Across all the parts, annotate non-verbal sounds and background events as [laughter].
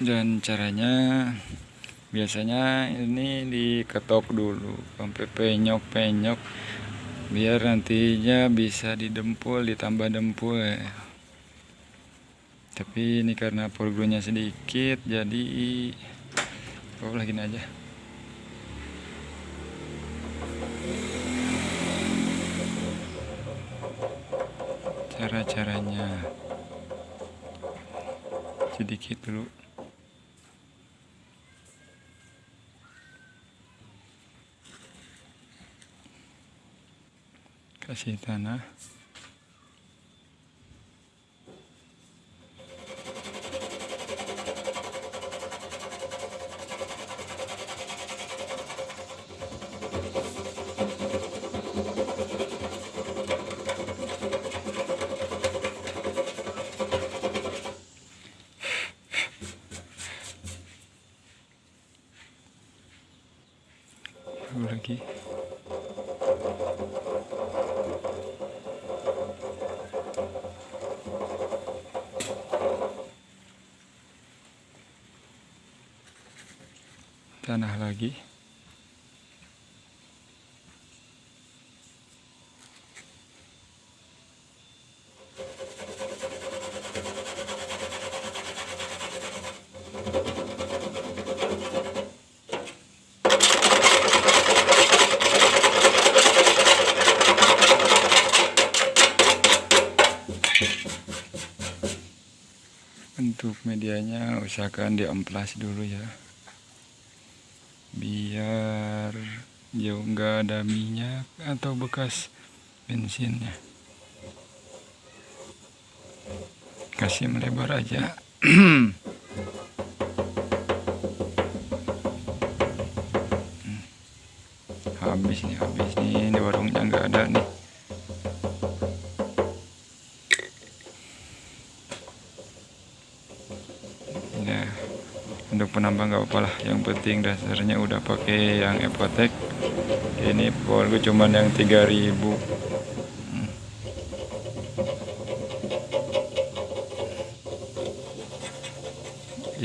dan caranya biasanya ini diketok dulu sampai penyok-penyok biar nantinya bisa didempul ditambah dempul ya. tapi ini karena porgonya sedikit jadi oh lagi aja. Cara-caranya. Sedikit dulu kasih tanah. Lagi tanah lagi. Untuk medianya usahakan diamplas dulu ya biar jauh nggak ada minyak atau bekas bensinnya. Kasih melebar aja. [clears throat] Habis nih habis nih. Di warungnya nggak ada nih. Ya untuk penambah nggak apa-apa lah. Yang penting dasarnya udah pakai yang Epotech ini polgu cuman yang 3000 hmm.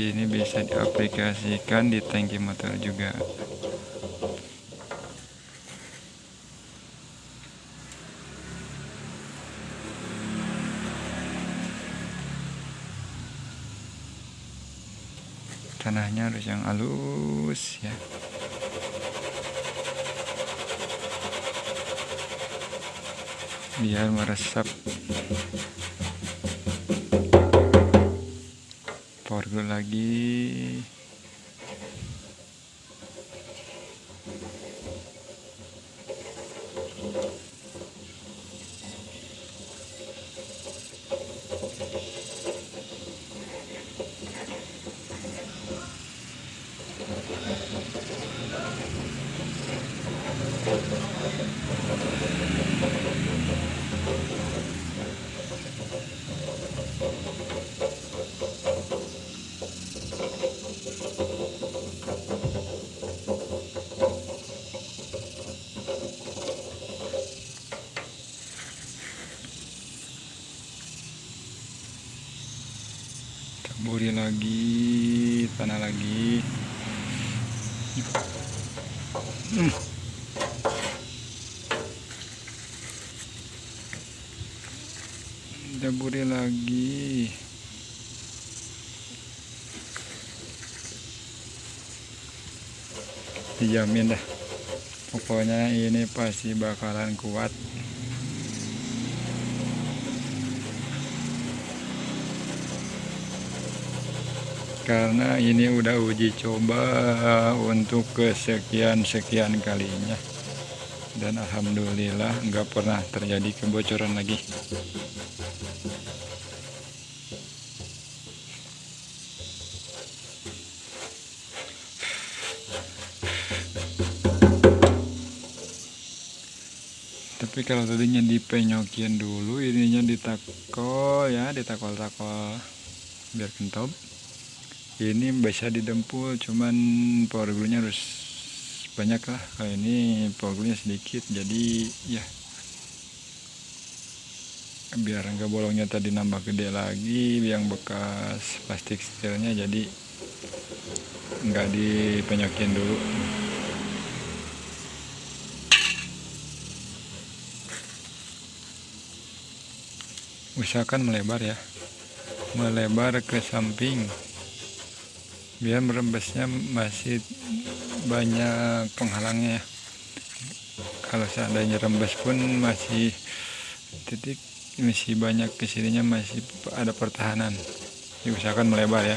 ini bisa diaplikasikan di tangki motor juga tanahnya harus yang halus ya. Biar meresap. Porgo lagi taburi lagi tanah lagi hmm. Taburi lagi. Dijamin dah. Pokoknya ini pasti bakalan kuat. Karena ini udah uji coba untuk kesekian-sekian kalinya. Dan Alhamdulillah nggak pernah terjadi kebocoran lagi tapi kalau tadinya dipenyokin dulu ininya ditakol ya ditakol-takol biar kentop ini bisa didempul cuman power glue-nya harus banyak lah. Kalau ini power glue-nya sedikit jadi ya biar enggak bolongnya tadi nambah gede lagi yang bekas plastik setirnya jadi nggak dipenyokin dulu usahakan melebar ya. Melebar ke samping. Biar merembesnya masih banyak penghalangnya ya. Kalau seandainya rembes pun masih titik masih banyak ke sininya masih ada pertahanan. Diusahakan melebar ya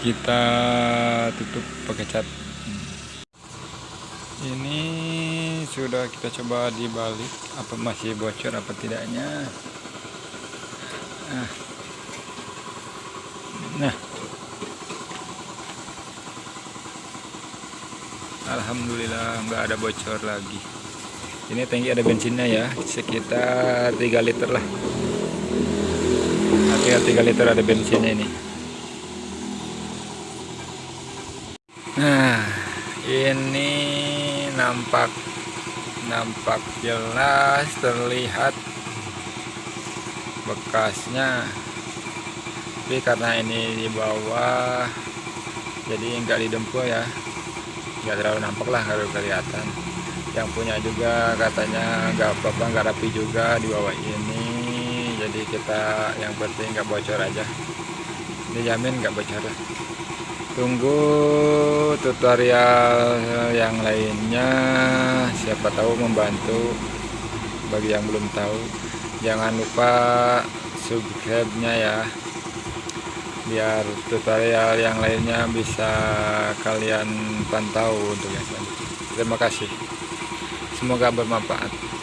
kita tutup pakai cat. Ini sudah kita coba dibalik apa masih bocor apa tidaknya? Nah, nah. Alhamdulillah nggak ada bocor lagi. Ini tangki ada bensinnya ya sekitar 3 liter lah. Tinggal 3 liter ada bensinnya ini Nah, ini nampak nampak jelas terlihat bekasnya. Tapi karena ini di bawah jadi enggak didempul ya. Enggak terlalu nampak lah kalau kelihatan. Yang punya juga katanya enggak apa-apa, enggak rapi juga di bawah ini. Jadi kita yang penting enggak bocor aja. Dijamin enggak bocor lah tunggu tutorial yang lainnya. Siapa tahu membantu. Bagi yang belum tahu jangan lupa subscribe nya ya. Biar tutorial yang lainnya bisa kalian pantau untuk yang terima kasih. Semoga bermanfaat